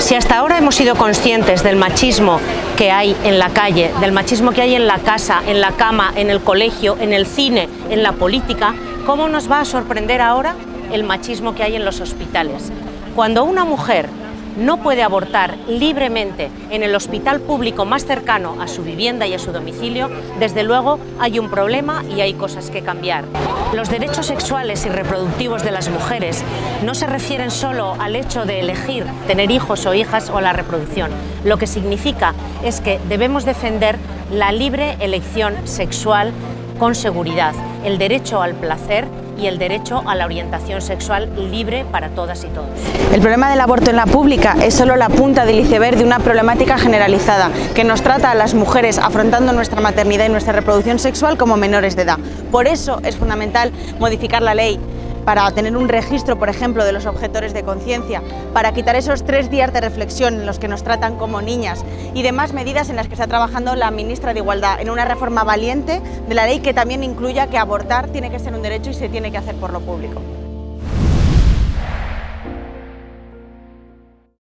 Si hasta ahora hemos sido conscientes del machismo que hay en la calle, del machismo que hay en la casa, en la cama, en el colegio, en el cine, en la política, ¿cómo nos va a sorprender ahora el machismo que hay en los hospitales? Cuando una mujer no puede abortar libremente en el hospital público más cercano a su vivienda y a su domicilio, desde luego hay un problema y hay cosas que cambiar. Los derechos sexuales y reproductivos de las mujeres no se refieren solo al hecho de elegir tener hijos o hijas o la reproducción. Lo que significa es que debemos defender la libre elección sexual con seguridad, el derecho al placer y el derecho a la orientación sexual libre para todas y todos. El problema del aborto en la pública es solo la punta del iceberg de una problemática generalizada que nos trata a las mujeres afrontando nuestra maternidad y nuestra reproducción sexual como menores de edad. Por eso es fundamental modificar la ley para tener un registro, por ejemplo, de los objetores de conciencia, para quitar esos tres días de reflexión en los que nos tratan como niñas y demás medidas en las que está trabajando la ministra de Igualdad, en una reforma valiente de la ley que también incluya que abortar tiene que ser un derecho y se tiene que hacer por lo público.